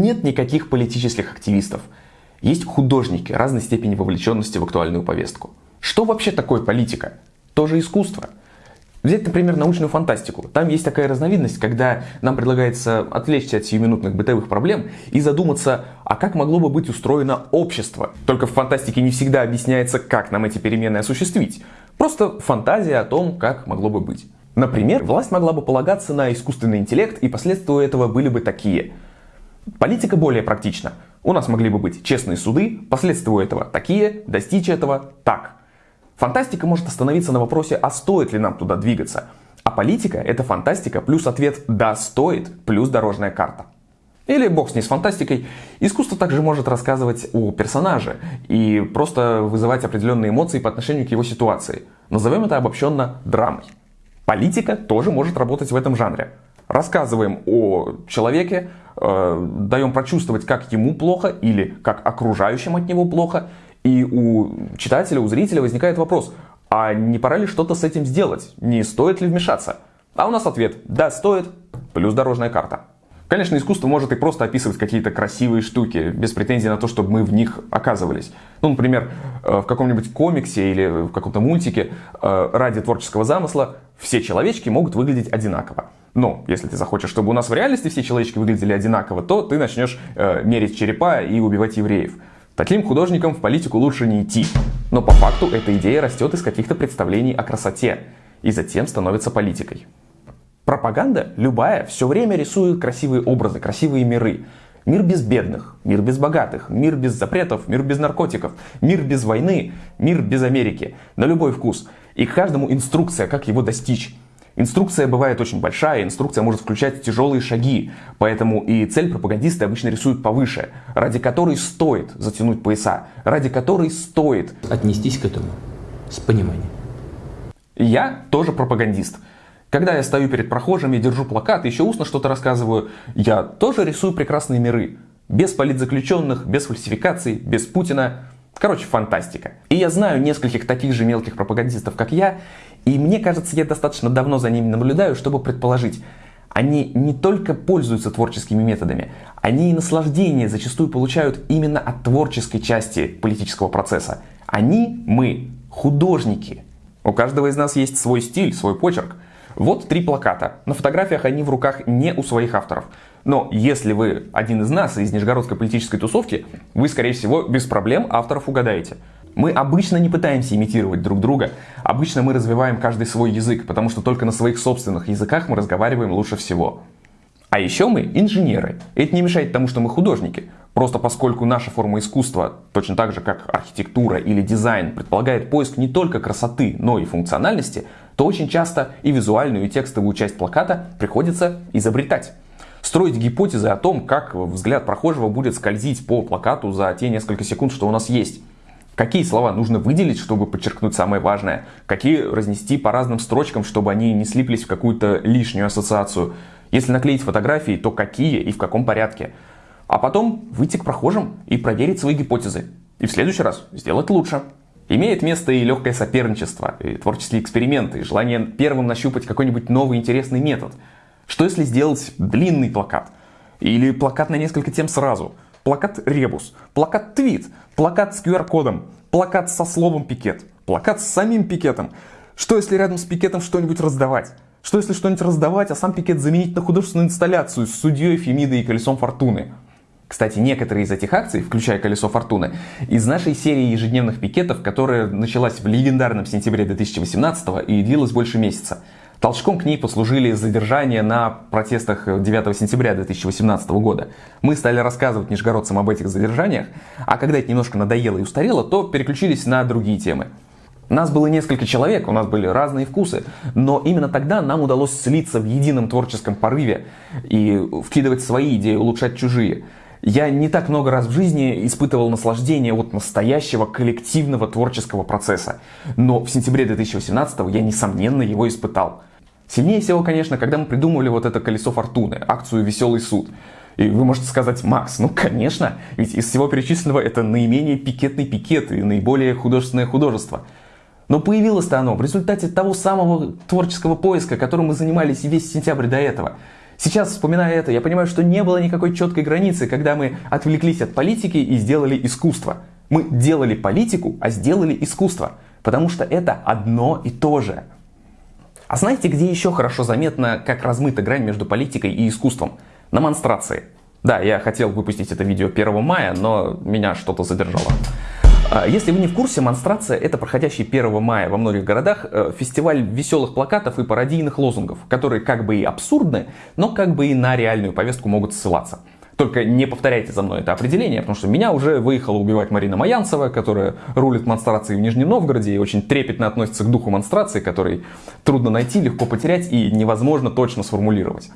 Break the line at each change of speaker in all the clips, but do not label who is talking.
нет никаких политических активистов. Есть художники разной степени вовлеченности в актуальную повестку. Что вообще такое политика? Тоже искусство. Взять, например, научную фантастику. Там есть такая разновидность, когда нам предлагается отвлечься от сиюминутных бытовых проблем и задуматься, а как могло бы быть устроено общество. Только в фантастике не всегда объясняется, как нам эти перемены осуществить. Просто фантазия о том, как могло бы быть. Например, власть могла бы полагаться на искусственный интеллект, и последствия этого были бы такие. Политика более практична. У нас могли бы быть честные суды, последствия этого такие, достичь этого так. Фантастика может остановиться на вопросе, а стоит ли нам туда двигаться. А политика — это фантастика плюс ответ «да, стоит» плюс дорожная карта. Или бог с ней с фантастикой. Искусство также может рассказывать о персонаже и просто вызывать определенные эмоции по отношению к его ситуации. Назовем это обобщенно драмой. Политика тоже может работать в этом жанре. Рассказываем о человеке, э, даем прочувствовать, как ему плохо или как окружающим от него плохо, и у читателя, у зрителя возникает вопрос, а не пора ли что-то с этим сделать? Не стоит ли вмешаться? А у нас ответ «да, стоит», плюс дорожная карта. Конечно, искусство может и просто описывать какие-то красивые штуки, без претензий на то, чтобы мы в них оказывались. Ну, например, э, в каком-нибудь комиксе или в каком-то мультике э, ради творческого замысла все человечки могут выглядеть одинаково. Но если ты захочешь, чтобы у нас в реальности все человечки выглядели одинаково, то ты начнешь э, мерить черепа и убивать евреев. Таким художникам в политику лучше не идти. Но по факту эта идея растет из каких-то представлений о красоте и затем становится политикой. Пропаганда, любая, все время рисует красивые образы, красивые миры. Мир без бедных, мир без богатых, мир без запретов, мир без наркотиков, мир без войны, мир без Америки. На любой вкус. И к каждому инструкция, как его достичь. Инструкция бывает очень большая, инструкция может включать тяжелые шаги, поэтому и цель пропагандисты обычно рисуют повыше, ради которой стоит затянуть пояса, ради которой стоит
отнестись к этому с пониманием.
Я тоже пропагандист. Когда я стою перед прохожими, держу плакат, еще устно что-то рассказываю, я тоже рисую прекрасные миры. Без политзаключенных, без фальсификаций, без Путина. Короче, фантастика. И я знаю нескольких таких же мелких пропагандистов, как я, и мне кажется, я достаточно давно за ними наблюдаю, чтобы предположить, они не только пользуются творческими методами, они и наслаждение зачастую получают именно от творческой части политического процесса. Они, мы, художники. У каждого из нас есть свой стиль, свой почерк. Вот три плаката. На фотографиях они в руках не у своих авторов. Но если вы один из нас, из нижегородской политической тусовки, вы, скорее всего, без проблем авторов угадаете. Мы обычно не пытаемся имитировать друг друга, обычно мы развиваем каждый свой язык, потому что только на своих собственных языках мы разговариваем лучше всего. А еще мы инженеры. Это не мешает тому, что мы художники. Просто поскольку наша форма искусства, точно так же как архитектура или дизайн, предполагает поиск не только красоты, но и функциональности, то очень часто и визуальную, и текстовую часть плаката приходится изобретать. Строить гипотезы о том, как взгляд прохожего будет скользить по плакату за те несколько секунд, что у нас есть. Какие слова нужно выделить, чтобы подчеркнуть самое важное? Какие разнести по разным строчкам, чтобы они не слиплись в какую-то лишнюю ассоциацию? Если наклеить фотографии, то какие и в каком порядке? А потом выйти к прохожим и проверить свои гипотезы. И в следующий раз сделать лучше. Имеет место и легкое соперничество, и творческие эксперименты, и желание первым нащупать какой-нибудь новый интересный метод. Что если сделать длинный плакат? Или плакат на несколько тем сразу? Плакат ребус, плакат твит, плакат с QR-кодом, плакат со словом пикет, плакат с самим пикетом. Что если рядом с пикетом что-нибудь раздавать? Что если что-нибудь раздавать, а сам пикет заменить на художественную инсталляцию с судьей, Фемидой и колесом фортуны? Кстати, некоторые из этих акций, включая колесо фортуны, из нашей серии ежедневных пикетов, которая началась в легендарном сентябре 2018 и длилась больше месяца. Толчком к ней послужили задержания на протестах 9 сентября 2018 года. Мы стали рассказывать нижегородцам об этих задержаниях, а когда это немножко надоело и устарело, то переключились на другие темы. Нас было несколько человек, у нас были разные вкусы, но именно тогда нам удалось слиться в едином творческом порыве и вкидывать свои идеи, улучшать чужие. Я не так много раз в жизни испытывал наслаждение от настоящего коллективного творческого процесса, но в сентябре 2018 я несомненно его испытал. Сильнее всего, конечно, когда мы придумывали вот это колесо фортуны, акцию «Веселый суд». И вы можете сказать, Макс, ну конечно, ведь из всего перечисленного это наименее пикетный пикет и наиболее художественное художество. Но появилось-то оно в результате того самого творческого поиска, которым мы занимались весь сентябрь до этого. Сейчас, вспоминая это, я понимаю, что не было никакой четкой границы, когда мы отвлеклись от политики и сделали искусство. Мы делали политику, а сделали искусство. Потому что это одно и то же. А знаете, где еще хорошо заметно, как размыта грань между политикой и искусством? На монстрации. Да, я хотел выпустить это видео 1 мая, но меня что-то задержало. А, если вы не в курсе, монстрация это проходящий 1 мая во многих городах э, фестиваль веселых плакатов и пародийных лозунгов, которые как бы и абсурдны, но как бы и на реальную повестку могут ссылаться. Только не повторяйте за мной это определение, потому что меня уже выехала убивать Марина Маянцева, которая рулит монстрацией в Нижнем Новгороде и очень трепетно относится к духу монстрации, который трудно найти, легко потерять и невозможно точно сформулировать.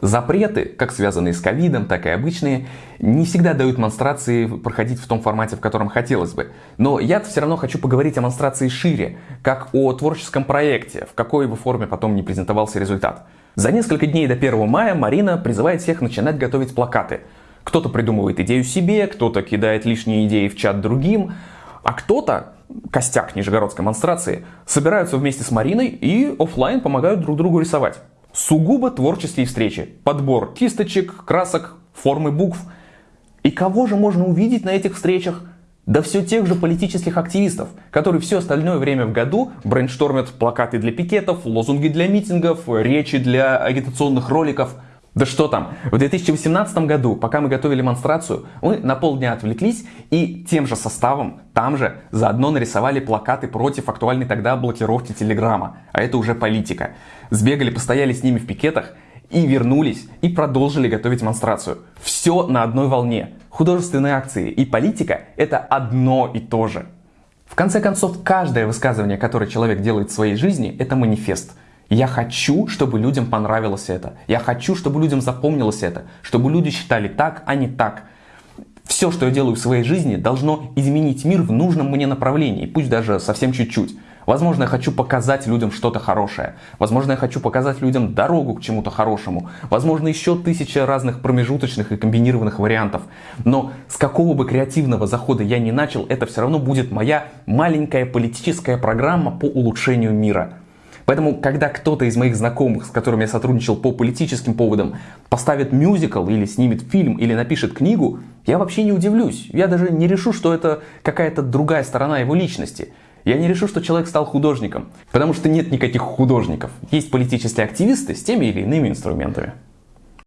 Запреты, как связанные с ковидом, так и обычные, не всегда дают монстрации проходить в том формате, в котором хотелось бы. Но я все равно хочу поговорить о монстрации шире, как о творческом проекте, в какой бы форме потом не презентовался результат. За несколько дней до 1 мая Марина призывает всех начинать готовить плакаты. Кто-то придумывает идею себе, кто-то кидает лишние идеи в чат другим, а кто-то, костяк нижегородской монстрации, собираются вместе с Мариной и офлайн помогают друг другу рисовать. Сугубо творческие встречи. Подбор кисточек, красок, формы букв. И кого же можно увидеть на этих встречах? Да все тех же политических активистов, которые все остальное время в году брейнштормят плакаты для пикетов, лозунги для митингов, речи для агитационных роликов. Да что там, в 2018 году, пока мы готовили демонстрацию, мы на полдня отвлеклись и тем же составом, там же, заодно нарисовали плакаты против актуальной тогда блокировки Телеграма. А это уже политика. Сбегали, постояли с ними в пикетах и вернулись и продолжили готовить демонстрацию. Все на одной волне. Художественные акции и политика – это одно и то же. В конце концов, каждое высказывание, которое человек делает в своей жизни, это манифест. Я хочу, чтобы людям понравилось это. Я хочу, чтобы людям запомнилось это. Чтобы люди считали так, а не так. Все, что я делаю в своей жизни, должно изменить мир в нужном мне направлении, пусть даже совсем чуть-чуть. Возможно, я хочу показать людям что-то хорошее. Возможно, я хочу показать людям дорогу к чему-то хорошему. Возможно, еще тысяча разных промежуточных и комбинированных вариантов. Но с какого бы креативного захода я ни начал, это все равно будет моя маленькая политическая программа по улучшению мира. Поэтому, когда кто-то из моих знакомых, с которыми я сотрудничал по политическим поводам, поставит мюзикл или снимет фильм или напишет книгу, я вообще не удивлюсь. Я даже не решу, что это какая-то другая сторона его личности. Я не решу, что человек стал художником, потому что нет никаких художников. Есть политические активисты с теми или иными инструментами.